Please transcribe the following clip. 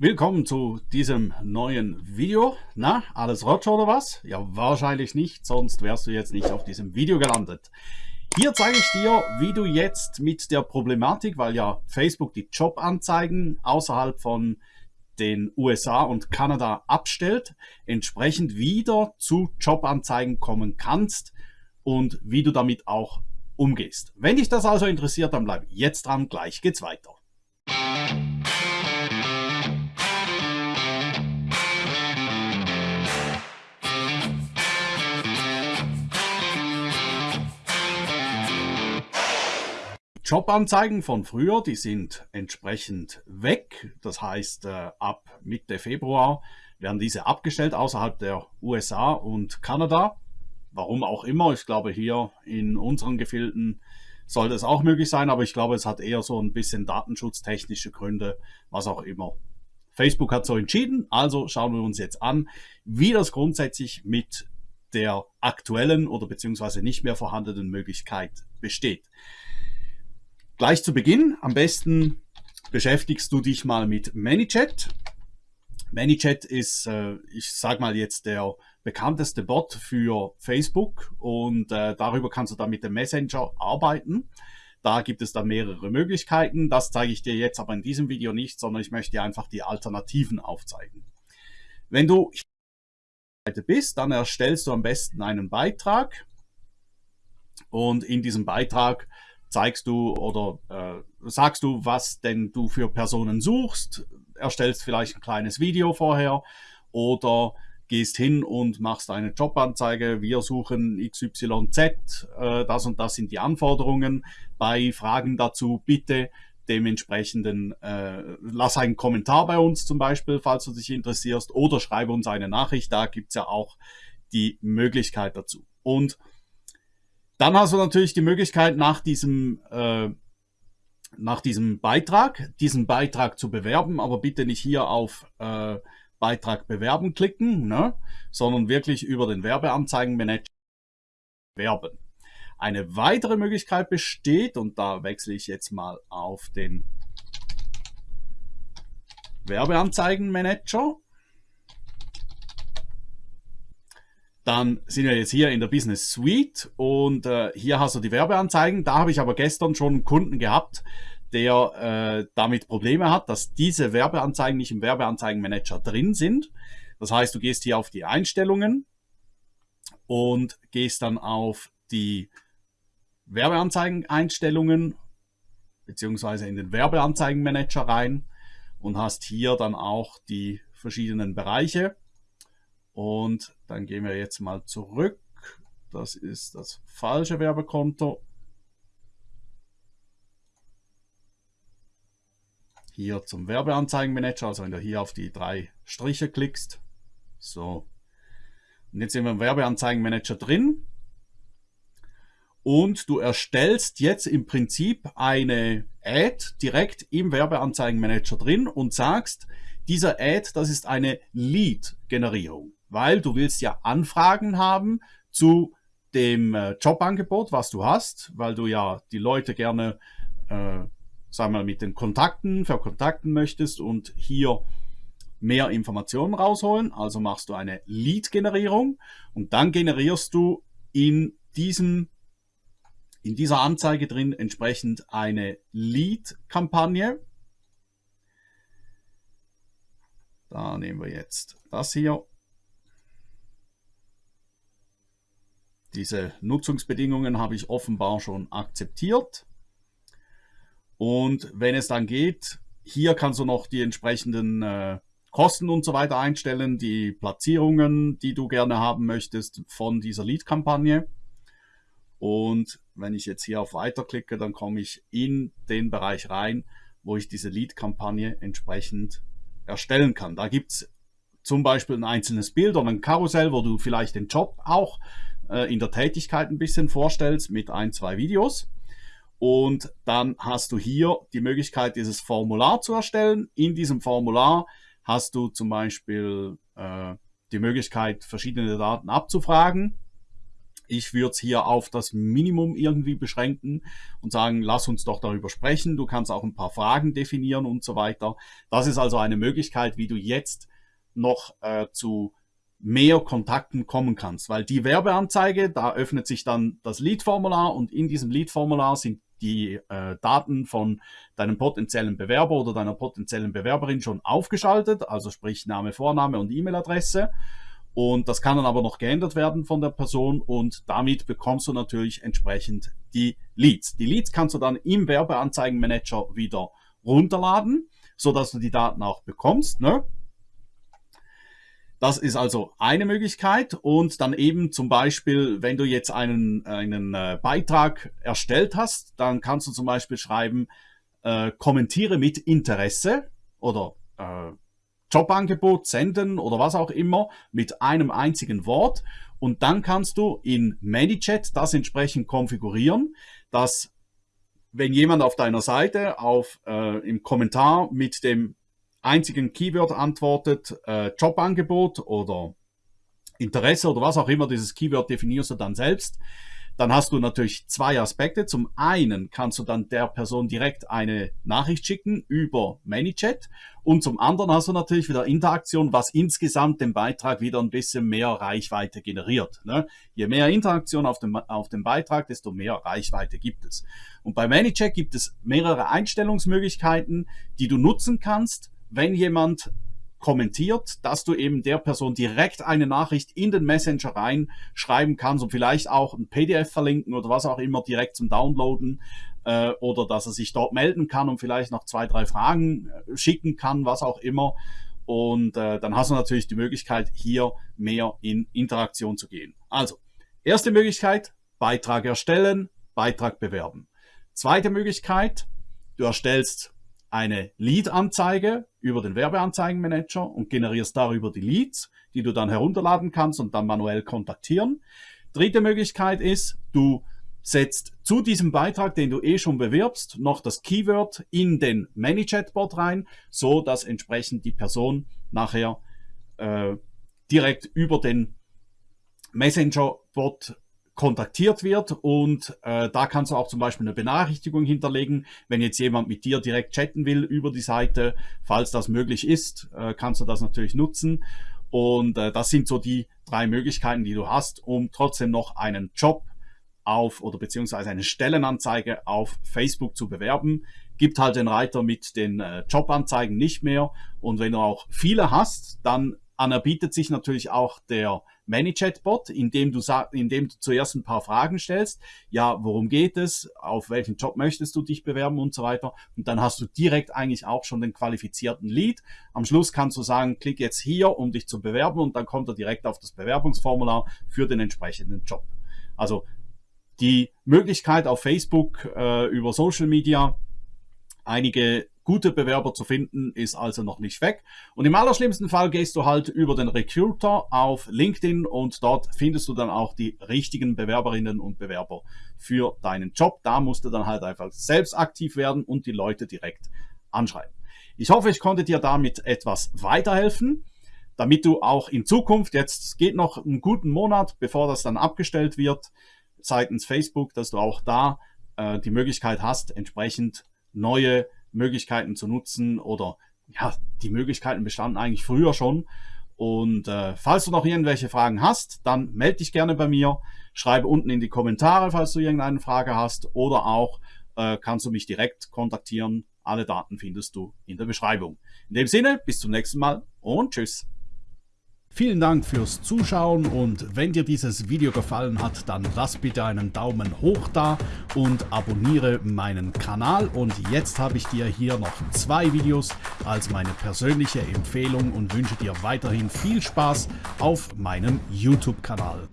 Willkommen zu diesem neuen Video. Na, alles Rotsch oder was? Ja, wahrscheinlich nicht, sonst wärst du jetzt nicht auf diesem Video gelandet. Hier zeige ich dir, wie du jetzt mit der Problematik, weil ja Facebook die Jobanzeigen außerhalb von den USA und Kanada abstellt, entsprechend wieder zu Jobanzeigen kommen kannst und wie du damit auch umgehst. Wenn dich das also interessiert, dann bleib jetzt dran, gleich geht's weiter. Jobanzeigen von früher, die sind entsprechend weg. Das heißt, äh, ab Mitte Februar werden diese abgestellt außerhalb der USA und Kanada. Warum auch immer. Ich glaube, hier in unseren Gefilden sollte es auch möglich sein, aber ich glaube, es hat eher so ein bisschen datenschutztechnische Gründe, was auch immer. Facebook hat so entschieden, also schauen wir uns jetzt an, wie das grundsätzlich mit der aktuellen oder beziehungsweise nicht mehr vorhandenen Möglichkeit besteht. Gleich zu Beginn, am besten beschäftigst du dich mal mit ManyChat. ManyChat ist, äh, ich sag mal jetzt der bekannteste Bot für Facebook und äh, darüber kannst du dann mit dem Messenger arbeiten. Da gibt es dann mehrere Möglichkeiten. Das zeige ich dir jetzt aber in diesem Video nicht, sondern ich möchte dir einfach die Alternativen aufzeigen. Wenn du bist, dann erstellst du am besten einen Beitrag und in diesem Beitrag zeigst du oder äh, sagst du, was denn du für Personen suchst, erstellst vielleicht ein kleines Video vorher oder gehst hin und machst eine Jobanzeige, wir suchen XYZ, äh, das und das sind die Anforderungen. Bei Fragen dazu bitte dementsprechenden, äh, lass einen Kommentar bei uns zum Beispiel, falls du dich interessierst, oder schreibe uns eine Nachricht, da gibt's ja auch die Möglichkeit dazu. Und dann hast du natürlich die Möglichkeit, nach diesem, äh, nach diesem Beitrag, diesen Beitrag zu bewerben, aber bitte nicht hier auf äh, Beitrag bewerben klicken, ne? sondern wirklich über den Werbeanzeigenmanager werben. Eine weitere Möglichkeit besteht, und da wechsle ich jetzt mal auf den Werbeanzeigenmanager. Dann sind wir jetzt hier in der Business Suite und äh, hier hast du die Werbeanzeigen. Da habe ich aber gestern schon einen Kunden gehabt, der äh, damit Probleme hat, dass diese Werbeanzeigen nicht im Werbeanzeigenmanager drin sind. Das heißt, du gehst hier auf die Einstellungen und gehst dann auf die Werbeanzeigen-Einstellungen beziehungsweise in den Werbeanzeigenmanager rein und hast hier dann auch die verschiedenen Bereiche. Und dann gehen wir jetzt mal zurück. Das ist das falsche Werbekonto. Hier zum Werbeanzeigenmanager, also wenn du hier auf die drei Striche klickst. So. Und jetzt sind wir im Werbeanzeigenmanager drin. Und du erstellst jetzt im Prinzip eine Ad direkt im Werbeanzeigenmanager drin und sagst, dieser Ad, das ist eine Lead-Generierung weil du willst ja Anfragen haben zu dem äh, Jobangebot, was du hast, weil du ja die Leute gerne, äh, sagen wir mal, mit den Kontakten verkontakten möchtest und hier mehr Informationen rausholen. Also machst du eine Lead-Generierung und dann generierst du in diesem in dieser Anzeige drin entsprechend eine Lead-Kampagne. Da nehmen wir jetzt das hier Diese Nutzungsbedingungen habe ich offenbar schon akzeptiert. Und wenn es dann geht, hier kannst du noch die entsprechenden äh, Kosten und so weiter einstellen, die Platzierungen, die du gerne haben möchtest von dieser Lead-Kampagne. Und wenn ich jetzt hier auf Weiter klicke, dann komme ich in den Bereich rein, wo ich diese Lead-Kampagne entsprechend erstellen kann. Da gibt es zum Beispiel ein einzelnes Bild oder ein Karussell, wo du vielleicht den Job auch äh, in der Tätigkeit ein bisschen vorstellst mit ein, zwei Videos. Und dann hast du hier die Möglichkeit, dieses Formular zu erstellen. In diesem Formular hast du zum Beispiel äh, die Möglichkeit, verschiedene Daten abzufragen. Ich würde es hier auf das Minimum irgendwie beschränken und sagen, lass uns doch darüber sprechen. Du kannst auch ein paar Fragen definieren und so weiter. Das ist also eine Möglichkeit, wie du jetzt noch äh, zu mehr Kontakten kommen kannst, weil die Werbeanzeige, da öffnet sich dann das Lead-Formular und in diesem Lead-Formular sind die äh, Daten von deinem potenziellen Bewerber oder deiner potenziellen Bewerberin schon aufgeschaltet, also sprich Name, Vorname und E-Mail-Adresse. Und das kann dann aber noch geändert werden von der Person und damit bekommst du natürlich entsprechend die Leads. Die Leads kannst du dann im Werbeanzeigenmanager wieder runterladen, so dass du die Daten auch bekommst. Ne? Das ist also eine Möglichkeit. Und dann eben zum Beispiel, wenn du jetzt einen, einen äh, Beitrag erstellt hast, dann kannst du zum Beispiel schreiben, äh, kommentiere mit Interesse oder äh, Jobangebot senden oder was auch immer mit einem einzigen Wort. Und dann kannst du in ManyChat das entsprechend konfigurieren, dass wenn jemand auf deiner Seite auf, äh, im Kommentar mit dem einzigen Keyword antwortet, äh, Jobangebot oder Interesse oder was auch immer, dieses Keyword definierst du dann selbst, dann hast du natürlich zwei Aspekte. Zum einen kannst du dann der Person direkt eine Nachricht schicken über ManyChat und zum anderen hast du natürlich wieder Interaktion, was insgesamt den Beitrag wieder ein bisschen mehr Reichweite generiert. Ne? Je mehr Interaktion auf dem, auf dem Beitrag, desto mehr Reichweite gibt es. Und bei ManyChat gibt es mehrere Einstellungsmöglichkeiten, die du nutzen kannst, wenn jemand kommentiert, dass du eben der Person direkt eine Nachricht in den Messenger reinschreiben kannst und vielleicht auch ein PDF verlinken oder was auch immer direkt zum Downloaden äh, oder dass er sich dort melden kann und vielleicht noch zwei, drei Fragen äh, schicken kann, was auch immer. Und äh, dann hast du natürlich die Möglichkeit, hier mehr in Interaktion zu gehen. Also, erste Möglichkeit, Beitrag erstellen, Beitrag bewerben. Zweite Möglichkeit, du erstellst eine Lead-Anzeige über den Werbeanzeigenmanager und generierst darüber die Leads, die du dann herunterladen kannst und dann manuell kontaktieren. Dritte Möglichkeit ist, du setzt zu diesem Beitrag, den du eh schon bewirbst, noch das Keyword in den ManyChat-Bot rein, so dass entsprechend die Person nachher äh, direkt über den Messenger-Bot kontaktiert wird und äh, da kannst du auch zum Beispiel eine Benachrichtigung hinterlegen, wenn jetzt jemand mit dir direkt chatten will über die Seite, falls das möglich ist, äh, kannst du das natürlich nutzen. Und äh, das sind so die drei Möglichkeiten, die du hast, um trotzdem noch einen Job auf oder beziehungsweise eine Stellenanzeige auf Facebook zu bewerben. Gibt halt den Reiter mit den äh, Jobanzeigen nicht mehr. Und wenn du auch viele hast, dann anerbietet sich natürlich auch der ManyChat-Bot, indem du, indem du zuerst ein paar Fragen stellst. Ja, worum geht es? Auf welchen Job möchtest du dich bewerben und so weiter? Und dann hast du direkt eigentlich auch schon den qualifizierten Lead. Am Schluss kannst du sagen, klick jetzt hier, um dich zu bewerben und dann kommt er direkt auf das Bewerbungsformular für den entsprechenden Job. Also die Möglichkeit auf Facebook äh, über Social Media einige gute Bewerber zu finden, ist also noch nicht weg. Und im allerschlimmsten Fall gehst du halt über den Recruiter auf LinkedIn und dort findest du dann auch die richtigen Bewerberinnen und Bewerber für deinen Job. Da musst du dann halt einfach selbst aktiv werden und die Leute direkt anschreiben. Ich hoffe, ich konnte dir damit etwas weiterhelfen, damit du auch in Zukunft, jetzt geht noch einen guten Monat, bevor das dann abgestellt wird, seitens Facebook, dass du auch da äh, die Möglichkeit hast, entsprechend neue Möglichkeiten zu nutzen oder ja, die Möglichkeiten bestanden eigentlich früher schon. Und äh, falls du noch irgendwelche Fragen hast, dann melde dich gerne bei mir. Schreibe unten in die Kommentare, falls du irgendeine Frage hast. Oder auch äh, kannst du mich direkt kontaktieren. Alle Daten findest du in der Beschreibung. In dem Sinne, bis zum nächsten Mal und tschüss. Vielen Dank fürs Zuschauen und wenn dir dieses Video gefallen hat, dann lass bitte einen Daumen hoch da und abonniere meinen Kanal. Und jetzt habe ich dir hier noch zwei Videos als meine persönliche Empfehlung und wünsche dir weiterhin viel Spaß auf meinem YouTube-Kanal.